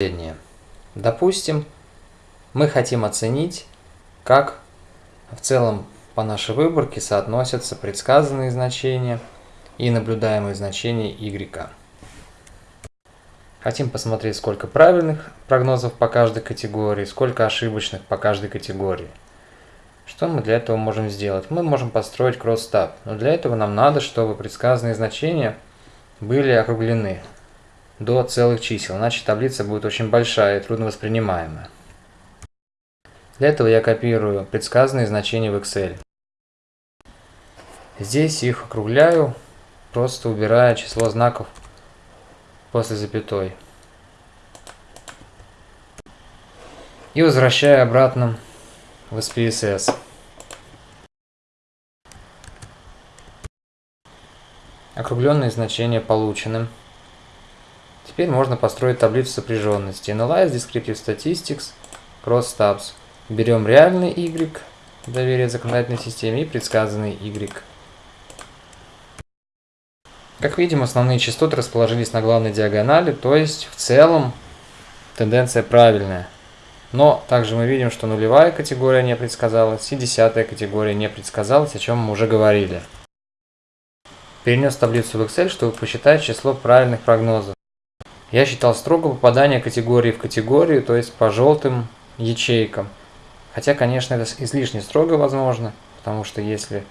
последнее. Допустим, мы хотим оценить, как в целом по нашей выборке соотносятся предсказанные значения и наблюдаемые значения y. Хотим посмотреть, сколько правильных прогнозов по каждой категории, сколько ошибочных по каждой категории. Что мы для этого можем сделать? Мы можем построить кросс-таб, но для этого нам надо, чтобы предсказанные значения были округлены до целых чисел, иначе таблица будет очень большая и трудно воспринимаемая. Для этого я копирую предсказанные значения в Excel. Здесь их округляю, просто убирая число знаков после запятой. И возвращаю обратно в SPSS. Округленные значения получены. Теперь можно построить таблицу сопряженности. Analyze Descriptive Statistics Cross Tabs. Берем реальный Y, доверие законодательной системе, и предсказанный Y. Как видим, основные частоты расположились на главной диагонали, то есть в целом тенденция правильная. Но также мы видим, что нулевая категория не предсказалась и десятая категория не предсказалась, о чем мы уже говорили. Перенес таблицу в Excel, чтобы посчитать число правильных прогнозов. Я считал строго попадание категории в категорию, то есть по желтым ячейкам. Хотя, конечно, это излишне строго возможно, потому что если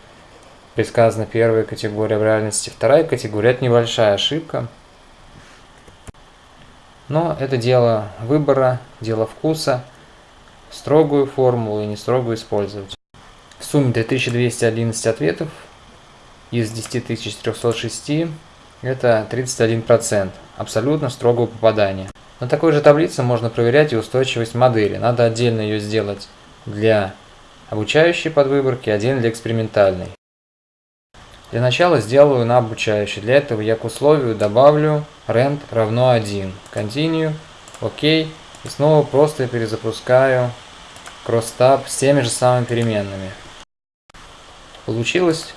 предсказана первая категория в реальности, вторая категория – это небольшая ошибка. Но это дело выбора, дело вкуса, строгую формулу и не строгую использовать. В сумме 2211 ответов из 10306 это 31%, абсолютно строгого попадания. На такой же таблице можно проверять и устойчивость модели. Надо отдельно ее сделать для обучающей подвыборки, отдельно для экспериментальной. Для начала сделаю на обучающий. Для этого я к условию добавлю rent равно 1. Continue, ОК. И снова просто перезапускаю crosstab с теми же самыми переменными. Получилось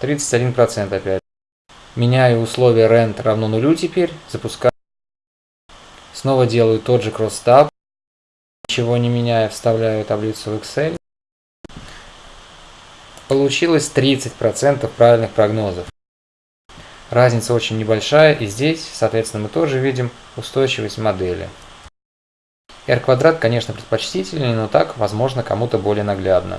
31% опять. Меняю условие rent равно нулю теперь. Запускаю. Снова делаю тот же crosstab. Ничего не меняя, вставляю таблицу в Excel. Получилось 30% правильных прогнозов. Разница очень небольшая, и здесь, соответственно, мы тоже видим устойчивость модели. R квадрат, конечно, предпочтительнее, но так, возможно, кому-то более наглядно.